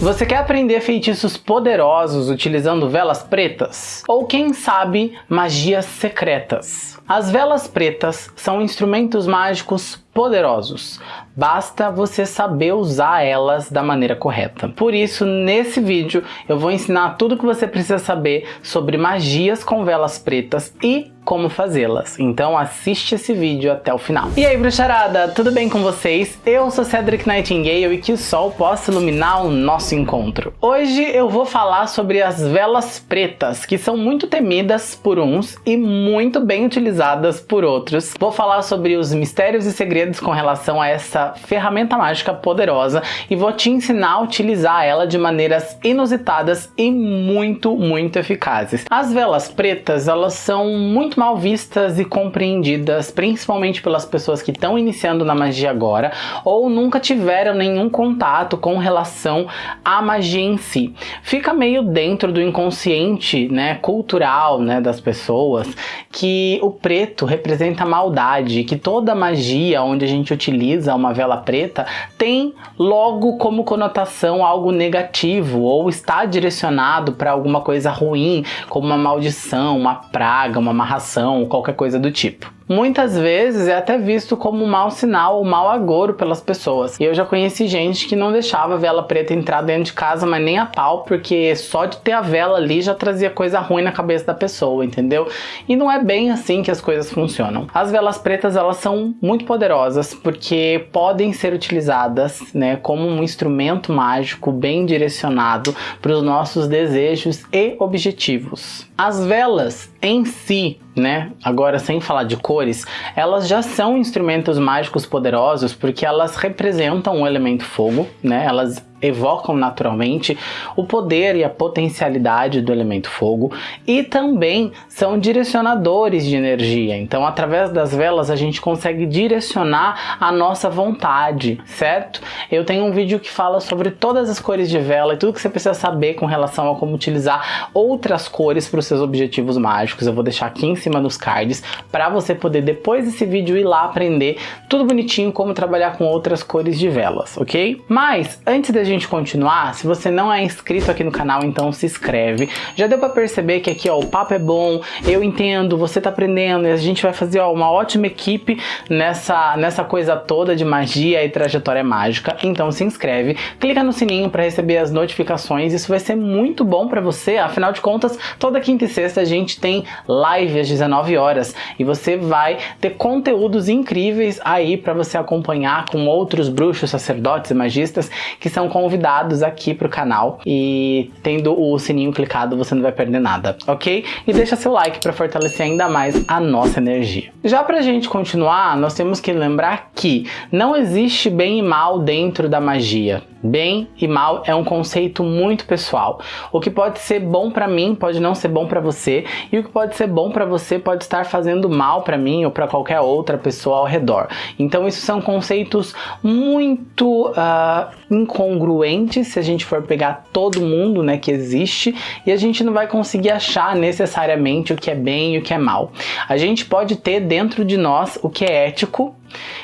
Você quer aprender feitiços poderosos utilizando velas pretas? Ou quem sabe, magias secretas? As velas pretas são instrumentos mágicos poderosos. Basta você saber usar elas da maneira correta. Por isso, nesse vídeo, eu vou ensinar tudo o que você precisa saber sobre magias com velas pretas e como fazê-las. Então assiste esse vídeo até o final. E aí, bruxarada, tudo bem com vocês? Eu sou Cedric Nightingale e que o sol possa iluminar o nosso encontro. Hoje eu vou falar sobre as velas pretas, que são muito temidas por uns e muito bem utilizadas por outros. Vou falar sobre os mistérios e segredos com relação a essa ferramenta mágica poderosa e vou te ensinar a utilizar ela de maneiras inusitadas e muito, muito eficazes. As velas pretas, elas são muito mal vistas e compreendidas, principalmente pelas pessoas que estão iniciando na magia agora ou nunca tiveram nenhum contato com relação à magia em si. Fica meio dentro do inconsciente, né, cultural, né, das pessoas, que o preto representa maldade, que toda magia onde a gente utiliza uma vela preta tem logo como conotação algo negativo ou está direcionado para alguma coisa ruim, como uma maldição, uma praga, uma amarração ou qualquer coisa do tipo muitas vezes é até visto como um mau sinal ou mau agouro pelas pessoas. E eu já conheci gente que não deixava a vela preta entrar dentro de casa, mas nem a pau, porque só de ter a vela ali já trazia coisa ruim na cabeça da pessoa, entendeu? E não é bem assim que as coisas funcionam. As velas pretas, elas são muito poderosas, porque podem ser utilizadas, né, como um instrumento mágico bem direcionado para os nossos desejos e objetivos. As velas em si, né, agora sem falar de cores, elas já são instrumentos mágicos poderosos porque elas representam o elemento fogo, né, elas evocam naturalmente o poder e a potencialidade do elemento fogo e também são direcionadores de energia. Então, através das velas, a gente consegue direcionar a nossa vontade, certo? Eu tenho um vídeo que fala sobre todas as cores de vela e tudo que você precisa saber com relação a como utilizar outras cores para os seus objetivos mágicos. Eu vou deixar aqui em cima nos cards para você poder, depois desse vídeo, ir lá aprender tudo bonitinho como trabalhar com outras cores de velas, ok? Mas, antes da gente continuar, se você não é inscrito aqui no canal, então se inscreve. Já deu para perceber que aqui ó, o papo é bom, eu entendo, você tá aprendendo e a gente vai fazer ó, uma ótima equipe nessa, nessa coisa toda de magia e trajetória mágica. Então se inscreve, clica no sininho para receber as notificações, isso vai ser muito bom para você, afinal de contas, toda quinta e sexta a gente tem live às 19 horas e você vai ter conteúdos incríveis aí para você acompanhar com outros bruxos, sacerdotes e magistas que são convidados aqui pro canal e tendo o sininho clicado você não vai perder nada, ok? E deixa seu like para fortalecer ainda mais a nossa energia. Já pra gente continuar, nós temos que lembrar que não existe bem e mal dentro da magia. Bem e mal é um conceito muito pessoal. O que pode ser bom para mim pode não ser bom para você, e o que pode ser bom para você pode estar fazendo mal para mim ou para qualquer outra pessoa ao redor. Então, isso são conceitos muito uh, incongruentes se a gente for pegar todo mundo né, que existe, e a gente não vai conseguir achar necessariamente o que é bem e o que é mal. A gente pode ter dentro de nós o que é ético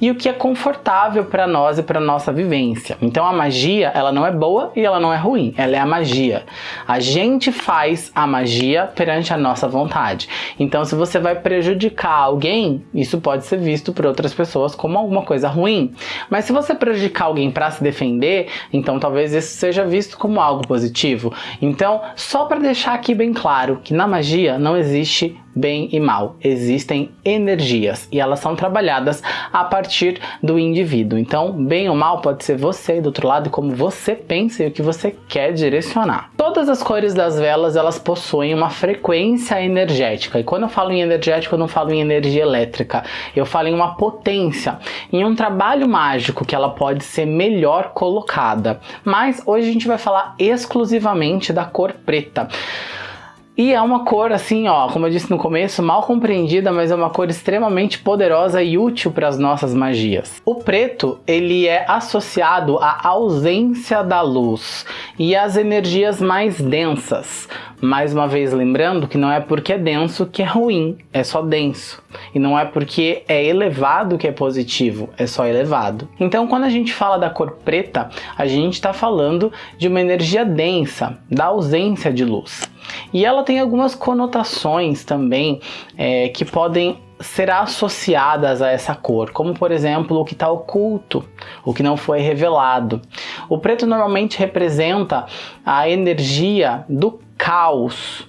e o que é confortável para nós e para nossa vivência. Então a magia, ela não é boa e ela não é ruim, ela é a magia. A gente faz a magia perante a nossa vontade. Então se você vai prejudicar alguém, isso pode ser visto por outras pessoas como alguma coisa ruim. Mas se você prejudicar alguém para se defender, então talvez isso seja visto como algo positivo. Então, só para deixar aqui bem claro que na magia não existe bem e mal. Existem energias e elas são trabalhadas a partir do indivíduo. Então, bem ou mal pode ser você do outro lado como você pensa e o que você quer direcionar. Todas as cores das velas, elas possuem uma frequência energética. E quando eu falo em energético, eu não falo em energia elétrica. Eu falo em uma potência, em um trabalho mágico que ela pode ser melhor colocada. Mas hoje a gente vai falar exclusivamente da cor preta. E é uma cor assim, ó, como eu disse no começo, mal compreendida, mas é uma cor extremamente poderosa e útil para as nossas magias. O preto, ele é associado à ausência da luz e às energias mais densas. Mais uma vez lembrando que não é porque é denso que é ruim, é só denso. E não é porque é elevado que é positivo, é só elevado. Então quando a gente fala da cor preta, a gente está falando de uma energia densa, da ausência de luz. E ela tem algumas conotações também é, que podem ser associadas a essa cor, como por exemplo o que está oculto, o que não foi revelado. O preto normalmente representa a energia do caos,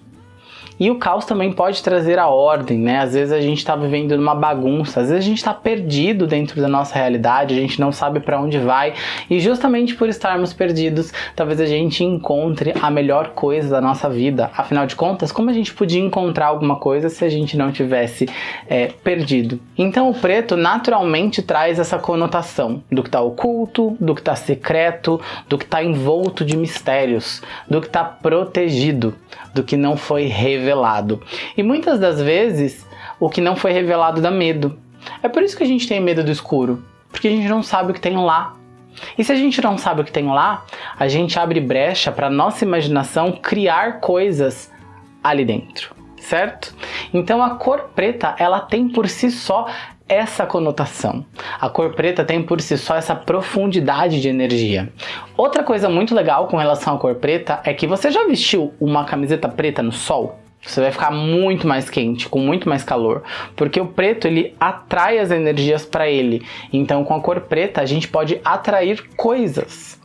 e o caos também pode trazer a ordem, né? Às vezes a gente está vivendo numa bagunça, às vezes a gente está perdido dentro da nossa realidade, a gente não sabe para onde vai, e justamente por estarmos perdidos, talvez a gente encontre a melhor coisa da nossa vida. Afinal de contas, como a gente podia encontrar alguma coisa se a gente não tivesse é, perdido? Então o preto naturalmente traz essa conotação do que está oculto, do que está secreto, do que está envolto de mistérios, do que está protegido, do que não foi revelado revelado. E muitas das vezes, o que não foi revelado dá medo. É por isso que a gente tem medo do escuro, porque a gente não sabe o que tem lá. E se a gente não sabe o que tem lá, a gente abre brecha para nossa imaginação criar coisas ali dentro, certo? Então a cor preta, ela tem por si só essa conotação. A cor preta tem por si só essa profundidade de energia. Outra coisa muito legal com relação à cor preta é que você já vestiu uma camiseta preta no sol? Você vai ficar muito mais quente, com muito mais calor, porque o preto ele atrai as energias para ele. Então, com a cor preta, a gente pode atrair coisas.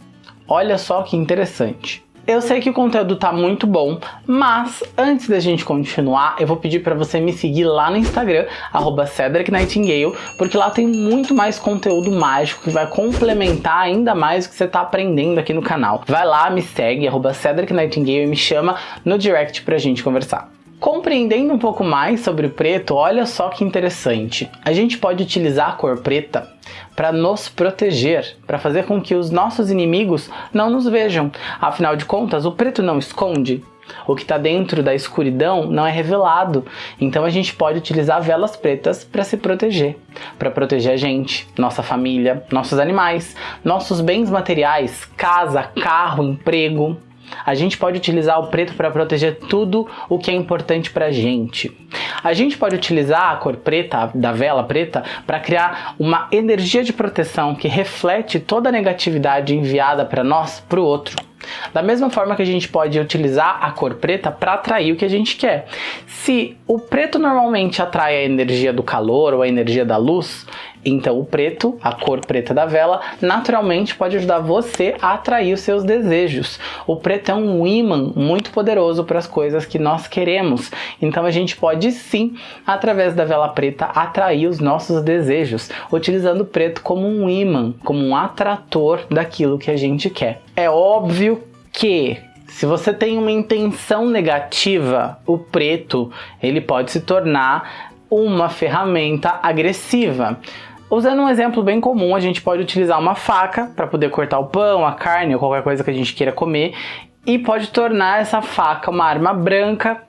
Olha só que interessante. Eu sei que o conteúdo tá muito bom, mas antes da gente continuar, eu vou pedir para você me seguir lá no Instagram, arroba Cedric Nightingale, porque lá tem muito mais conteúdo mágico que vai complementar ainda mais o que você tá aprendendo aqui no canal. Vai lá, me segue, arroba Cedric Nightingale e me chama no direct pra gente conversar. Compreendendo um pouco mais sobre o preto, olha só que interessante. A gente pode utilizar a cor preta para nos proteger, para fazer com que os nossos inimigos não nos vejam. Afinal de contas, o preto não esconde, o que está dentro da escuridão não é revelado. Então a gente pode utilizar velas pretas para se proteger, para proteger a gente, nossa família, nossos animais, nossos bens materiais, casa, carro, emprego. A gente pode utilizar o preto para proteger tudo o que é importante para a gente. A gente pode utilizar a cor preta, da vela preta, para criar uma energia de proteção que reflete toda a negatividade enviada para nós para o outro. Da mesma forma que a gente pode utilizar a cor preta para atrair o que a gente quer. Se o preto normalmente atrai a energia do calor ou a energia da luz, então o preto, a cor preta da vela, naturalmente pode ajudar você a atrair os seus desejos. O preto é um imã muito poderoso para as coisas que nós queremos. Então a gente pode sim, através da vela preta, atrair os nossos desejos, utilizando o preto como um imã, como um atrator daquilo que a gente quer. É óbvio que se você tem uma intenção negativa, o preto ele pode se tornar uma ferramenta agressiva. Usando um exemplo bem comum, a gente pode utilizar uma faca para poder cortar o pão, a carne ou qualquer coisa que a gente queira comer e pode tornar essa faca uma arma branca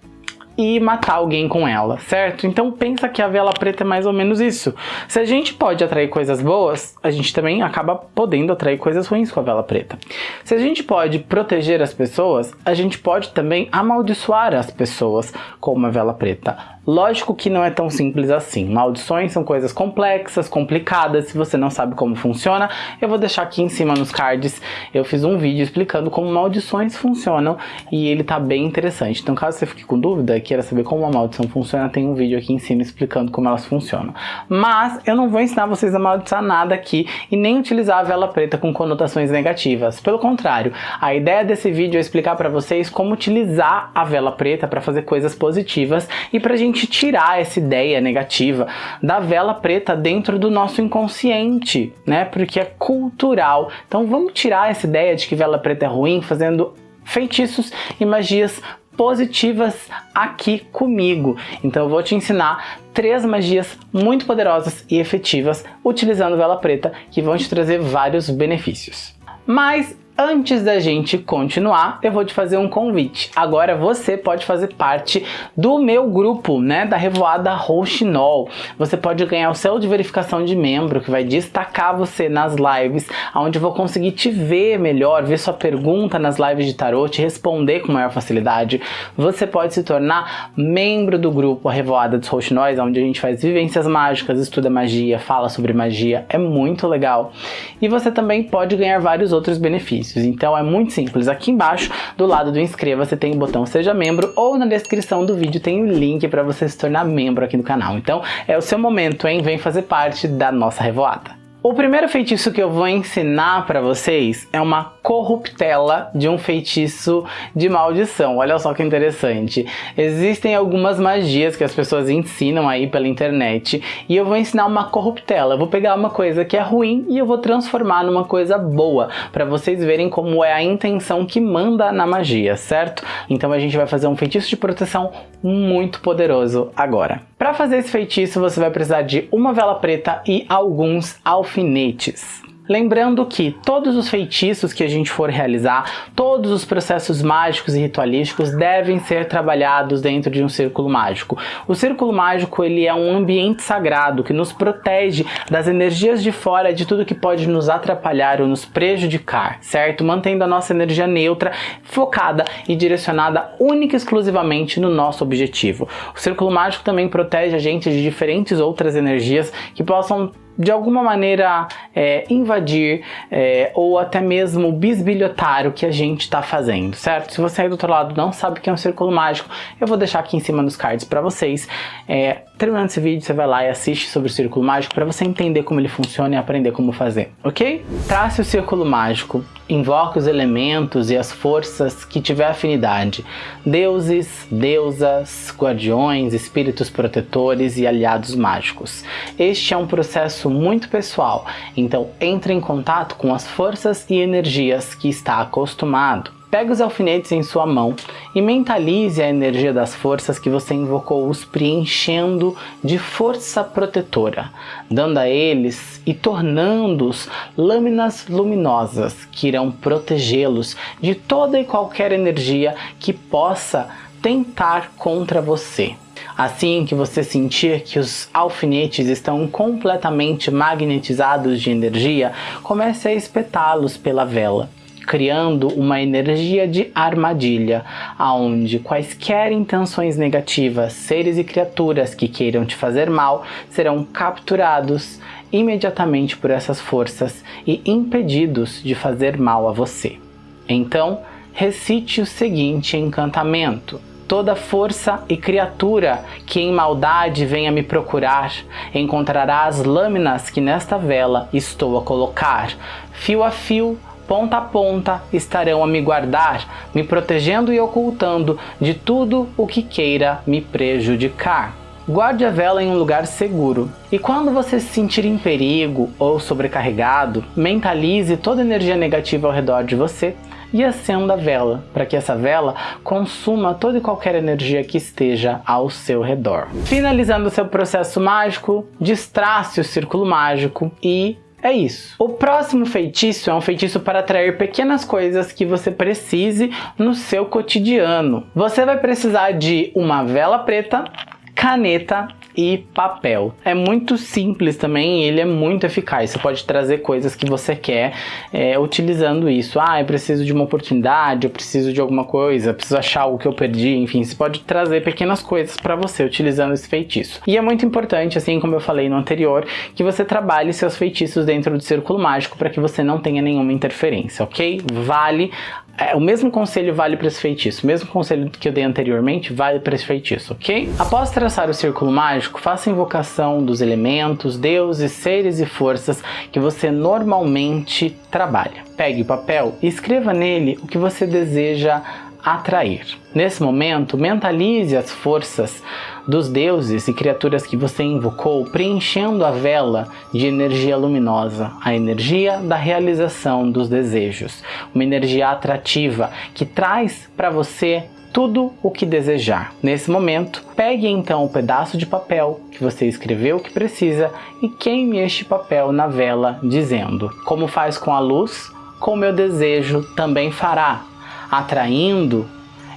e matar alguém com ela, certo? Então pensa que a vela preta é mais ou menos isso. Se a gente pode atrair coisas boas, a gente também acaba podendo atrair coisas ruins com a vela preta. Se a gente pode proteger as pessoas, a gente pode também amaldiçoar as pessoas com uma vela preta. Lógico que não é tão simples assim. Maldições são coisas complexas, complicadas. Se você não sabe como funciona, eu vou deixar aqui em cima nos cards. Eu fiz um vídeo explicando como maldições funcionam e ele tá bem interessante. Então caso você fique com dúvida queira saber como uma maldição funciona, tem um vídeo aqui em cima explicando como elas funcionam. Mas eu não vou ensinar vocês a amaldiçoar nada aqui e nem utilizar a vela preta com conotações negativas. Pelo contrário, a ideia desse vídeo é explicar para vocês como utilizar a vela preta para fazer coisas positivas e pra gente tirar essa ideia negativa da vela preta dentro do nosso inconsciente, né? Porque é cultural. Então vamos tirar essa ideia de que vela preta é ruim fazendo feitiços e magias positivas aqui comigo. Então eu vou te ensinar três magias muito poderosas e efetivas utilizando vela preta que vão te trazer vários benefícios. Mas Antes da gente continuar, eu vou te fazer um convite. Agora você pode fazer parte do meu grupo, né, da Revoada Rouxinol. Você pode ganhar o selo de verificação de membro, que vai destacar você nas lives, onde eu vou conseguir te ver melhor, ver sua pergunta nas lives de tarot, te responder com maior facilidade. Você pode se tornar membro do grupo Revoada dos Rouxinóis, onde a gente faz vivências mágicas, estuda magia, fala sobre magia, é muito legal. E você também pode ganhar vários outros benefícios benefícios. Então é muito simples. Aqui embaixo, do lado do inscreva-se, tem o botão seja membro ou na descrição do vídeo tem o link para você se tornar membro aqui do canal. Então é o seu momento, hein? Vem fazer parte da nossa revoada. O primeiro feitiço que eu vou ensinar para vocês é uma corruptela de um feitiço de maldição. Olha só que interessante. Existem algumas magias que as pessoas ensinam aí pela internet e eu vou ensinar uma corruptela. Eu vou pegar uma coisa que é ruim e eu vou transformar numa coisa boa para vocês verem como é a intenção que manda na magia, certo? Então a gente vai fazer um feitiço de proteção muito poderoso agora. Para fazer esse feitiço você vai precisar de uma vela preta e alguns alfinetes. Lembrando que todos os feitiços que a gente for realizar, todos os processos mágicos e ritualísticos devem ser trabalhados dentro de um círculo mágico. O círculo mágico ele é um ambiente sagrado que nos protege das energias de fora, de tudo que pode nos atrapalhar ou nos prejudicar, certo? Mantendo a nossa energia neutra, focada e direcionada única e exclusivamente no nosso objetivo. O círculo mágico também protege a gente de diferentes outras energias que possam de alguma maneira é, invadir é, ou até mesmo bisbilhotar o que a gente está fazendo, certo? Se você aí do outro lado não sabe o que é um círculo mágico, eu vou deixar aqui em cima nos cards para vocês. É, terminando esse vídeo, você vai lá e assiste sobre o círculo mágico para você entender como ele funciona e aprender como fazer, ok? Trace o círculo mágico, invoque os elementos e as forças que tiver afinidade, deuses, deusas, guardiões, espíritos protetores e aliados mágicos. Este é um processo muito pessoal, então entre em contato com as forças e energias que está acostumado. Pegue os alfinetes em sua mão e mentalize a energia das forças que você invocou, os preenchendo de força protetora, dando a eles e tornando-os lâminas luminosas que irão protegê-los de toda e qualquer energia que possa tentar contra você. Assim que você sentir que os alfinetes estão completamente magnetizados de energia, comece a espetá-los pela vela criando uma energia de armadilha, aonde quaisquer intenções negativas, seres e criaturas que queiram te fazer mal, serão capturados imediatamente por essas forças e impedidos de fazer mal a você. Então, recite o seguinte encantamento. Toda força e criatura que em maldade venha me procurar, encontrará as lâminas que nesta vela estou a colocar, fio a fio, ponta a ponta estarão a me guardar, me protegendo e ocultando de tudo o que queira me prejudicar. Guarde a vela em um lugar seguro. E quando você se sentir em perigo ou sobrecarregado, mentalize toda energia negativa ao redor de você e acenda a vela, para que essa vela consuma toda e qualquer energia que esteja ao seu redor. Finalizando seu processo mágico, destrace o círculo mágico e é isso. O próximo feitiço é um feitiço para atrair pequenas coisas que você precise no seu cotidiano. Você vai precisar de uma vela preta, caneta e papel. É muito simples também ele é muito eficaz. Você pode trazer coisas que você quer é, utilizando isso. Ah, eu preciso de uma oportunidade, eu preciso de alguma coisa, preciso achar algo que eu perdi, enfim, você pode trazer pequenas coisas para você utilizando esse feitiço. E é muito importante, assim como eu falei no anterior, que você trabalhe seus feitiços dentro do círculo mágico para que você não tenha nenhuma interferência, ok? Vale é, o mesmo conselho vale para esse feitiço, o mesmo conselho que eu dei anteriormente vale para esse feitiço, ok? Após traçar o círculo mágico, faça invocação dos elementos, deuses, seres e forças que você normalmente trabalha. Pegue o papel e escreva nele o que você deseja atrair. Nesse momento, mentalize as forças dos deuses e criaturas que você invocou, preenchendo a vela de energia luminosa, a energia da realização dos desejos, uma energia atrativa que traz para você tudo o que desejar. Nesse momento, pegue então o um pedaço de papel que você escreveu que precisa e queime este papel na vela dizendo, como faz com a luz, com meu desejo também fará, atraindo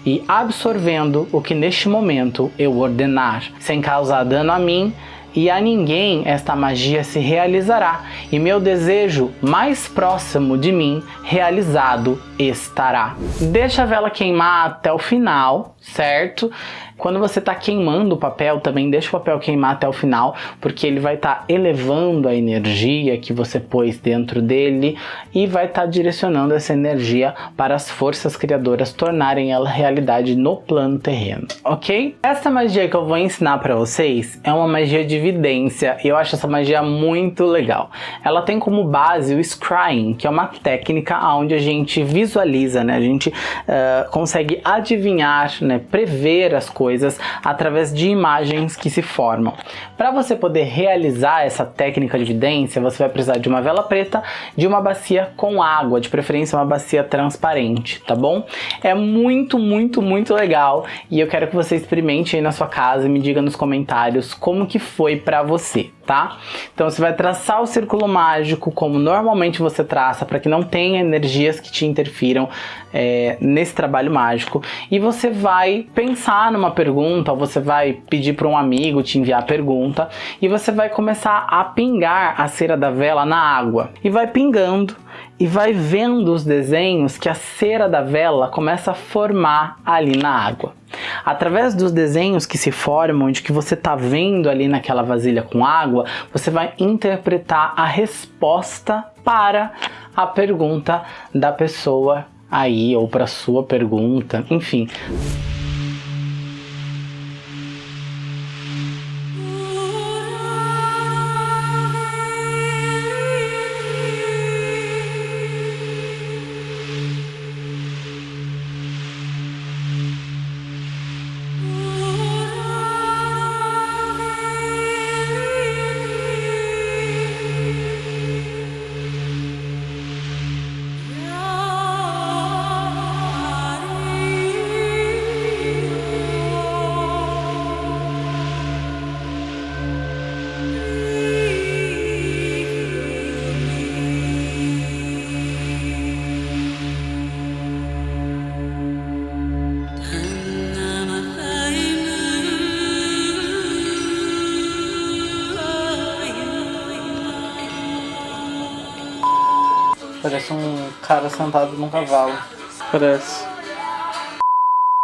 e absorvendo o que neste momento eu ordenar, sem causar dano a mim e a ninguém esta magia se realizará, e meu desejo mais próximo de mim realizado estará. Deixa a vela queimar até o final, certo? Quando você está queimando o papel, também deixa o papel queimar até o final, porque ele vai estar tá elevando a energia que você pôs dentro dele e vai estar tá direcionando essa energia para as forças criadoras tornarem ela realidade no plano terreno, ok? Essa magia que eu vou ensinar para vocês é uma magia de evidência e eu acho essa magia muito legal. Ela tem como base o scrying, que é uma técnica onde a gente visualiza, né? A gente uh, consegue adivinhar, né? prever as coisas coisas através de imagens que se formam. Para você poder realizar essa técnica de evidência, você vai precisar de uma vela preta, de uma bacia com água, de preferência uma bacia transparente, tá bom? É muito, muito, muito legal e eu quero que você experimente aí na sua casa e me diga nos comentários como que foi para você tá? Então você vai traçar o círculo mágico como normalmente você traça para que não tenha energias que te interfiram é, nesse trabalho mágico e você vai pensar numa pergunta, ou você vai pedir para um amigo te enviar a pergunta e você vai começar a pingar a cera da vela na água e vai pingando e vai vendo os desenhos que a cera da vela começa a formar ali na água. Através dos desenhos que se formam, de que você está vendo ali naquela vasilha com água, você vai interpretar a resposta para a pergunta da pessoa aí, ou para sua pergunta, enfim. Parece um cara sentado num cavalo. Parece.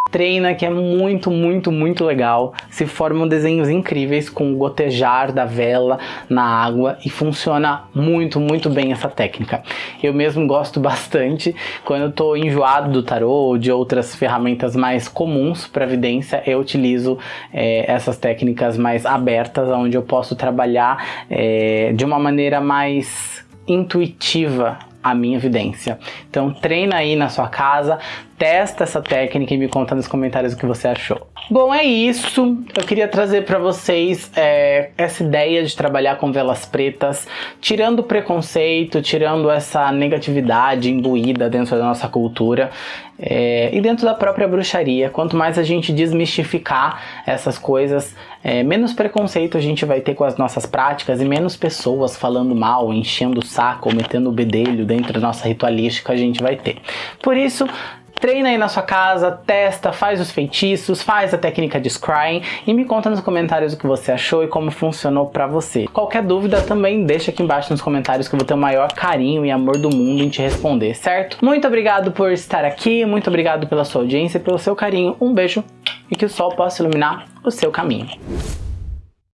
Treina que é muito, muito, muito legal. Se formam desenhos incríveis com o gotejar da vela na água e funciona muito, muito bem essa técnica. Eu mesmo gosto bastante. Quando eu tô enjoado do tarô ou de outras ferramentas mais comuns para evidência, eu utilizo é, essas técnicas mais abertas, onde eu posso trabalhar é, de uma maneira mais intuitiva a minha evidência. Então treina aí na sua casa, testa essa técnica e me conta nos comentários o que você achou. Bom, é isso. Eu queria trazer para vocês é, essa ideia de trabalhar com velas pretas, tirando o preconceito, tirando essa negatividade imbuída dentro da nossa cultura é, e dentro da própria bruxaria. Quanto mais a gente desmistificar essas coisas, é, menos preconceito a gente vai ter com as nossas práticas e menos pessoas falando mal, enchendo o saco metendo o bedelho dentro da nossa ritualística a gente vai ter. Por isso, treina aí na sua casa, testa, faz os feitiços, faz a técnica de scrying e me conta nos comentários o que você achou e como funcionou pra você. Qualquer dúvida também deixa aqui embaixo nos comentários que eu vou ter o maior carinho e amor do mundo em te responder, certo? Muito obrigado por estar aqui, muito obrigado pela sua audiência e pelo seu carinho. Um beijo e que o sol possa iluminar o seu caminho.